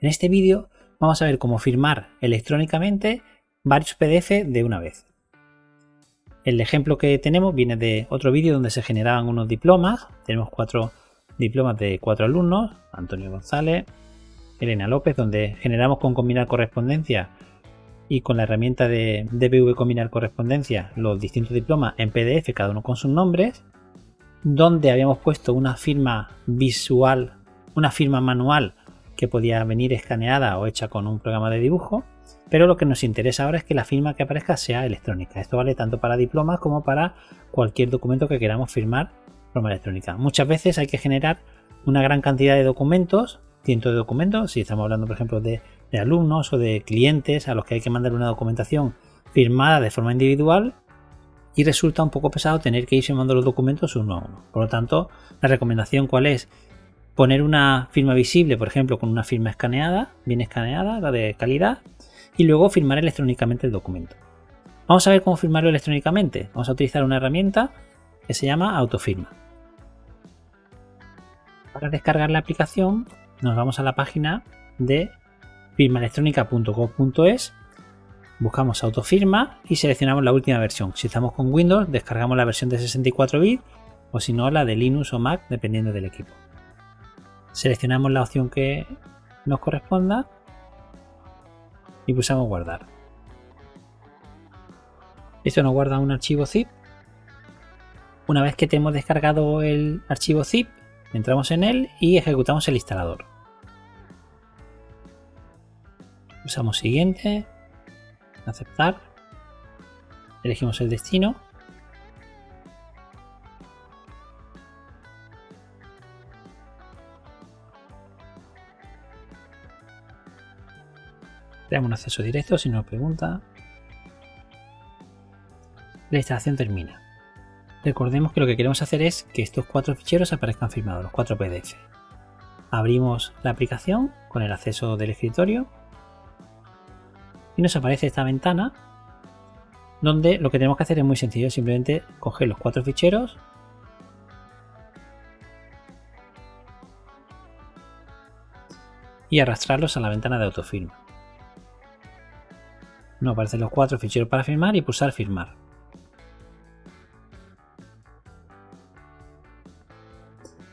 En este vídeo vamos a ver cómo firmar electrónicamente varios PDF de una vez. El ejemplo que tenemos viene de otro vídeo donde se generaban unos diplomas. Tenemos cuatro diplomas de cuatro alumnos, Antonio González, Elena López, donde generamos con combinar correspondencia y con la herramienta de DBV combinar correspondencia los distintos diplomas en PDF, cada uno con sus nombres, donde habíamos puesto una firma visual, una firma manual que podía venir escaneada o hecha con un programa de dibujo, pero lo que nos interesa ahora es que la firma que aparezca sea electrónica. Esto vale tanto para diplomas como para cualquier documento que queramos firmar de forma electrónica. Muchas veces hay que generar una gran cantidad de documentos, cientos de documentos, si estamos hablando por ejemplo de, alumnos o de clientes a los que hay que mandar una documentación firmada de forma individual y resulta un poco pesado tener que ir firmando los documentos uno a uno. Por lo tanto, la recomendación cuál es poner una firma visible, por ejemplo, con una firma escaneada, bien escaneada, la de calidad, y luego firmar electrónicamente el documento. Vamos a ver cómo firmarlo electrónicamente. Vamos a utilizar una herramienta que se llama Autofirma. Para descargar la aplicación nos vamos a la página de firmaelectrónica.gov.es, buscamos Autofirma y seleccionamos la última versión. Si estamos con Windows, descargamos la versión de 64 bits o si no la de Linux o Mac, dependiendo del equipo seleccionamos la opción que nos corresponda y pulsamos guardar. Esto nos guarda un archivo zip. Una vez que tenemos descargado el archivo zip, entramos en él y ejecutamos el instalador. Pulsamos siguiente, aceptar, elegimos el destino Le damos un acceso directo si nos pregunta. La instalación termina. Recordemos que lo que queremos hacer es que estos cuatro ficheros aparezcan firmados, los cuatro PDF. Abrimos la aplicación con el acceso del escritorio y nos aparece esta ventana donde lo que tenemos que hacer es muy sencillo, simplemente coger los cuatro ficheros y arrastrarlos a la ventana de autofirma. No aparecen los cuatro ficheros para firmar y pulsar firmar.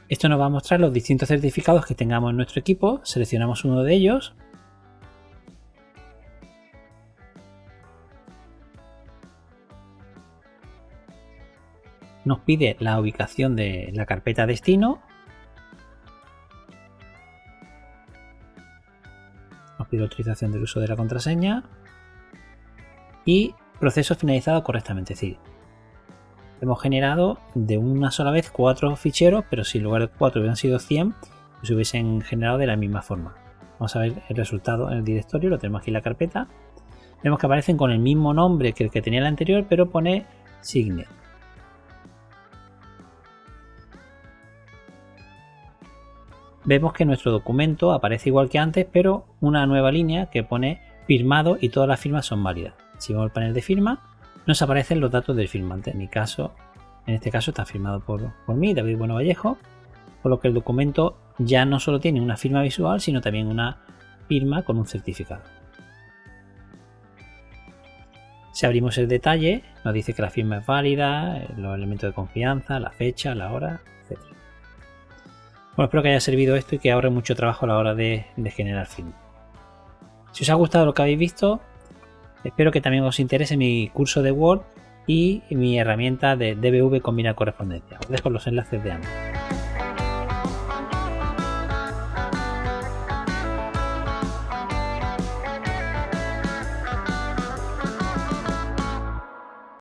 Esto nos va a mostrar los distintos certificados que tengamos en nuestro equipo. Seleccionamos uno de ellos. Nos pide la ubicación de la carpeta destino. Nos pide autorización del uso de la contraseña y proceso finalizado correctamente. Es decir, hemos generado de una sola vez cuatro ficheros, pero si en lugar de cuatro hubieran sido 100, pues se hubiesen generado de la misma forma. Vamos a ver el resultado en el directorio, lo tenemos aquí en la carpeta. Vemos que aparecen con el mismo nombre que el que tenía el anterior, pero pone Signet. Vemos que nuestro documento aparece igual que antes, pero una nueva línea que pone firmado y todas las firmas son válidas. Si vamos al panel de firma, nos aparecen los datos del firmante. En mi caso, en este caso está firmado por, por mí, David Bueno Vallejo, por lo que el documento ya no solo tiene una firma visual, sino también una firma con un certificado. Si abrimos el detalle, nos dice que la firma es válida, los elementos de confianza, la fecha, la hora, etc. Bueno, espero que haya servido esto y que ahorre mucho trabajo a la hora de, de generar firma. Si os ha gustado lo que habéis visto, Espero que también os interese mi curso de Word y mi herramienta de DBV Combina Correspondencia. Os dejo los enlaces de ambos.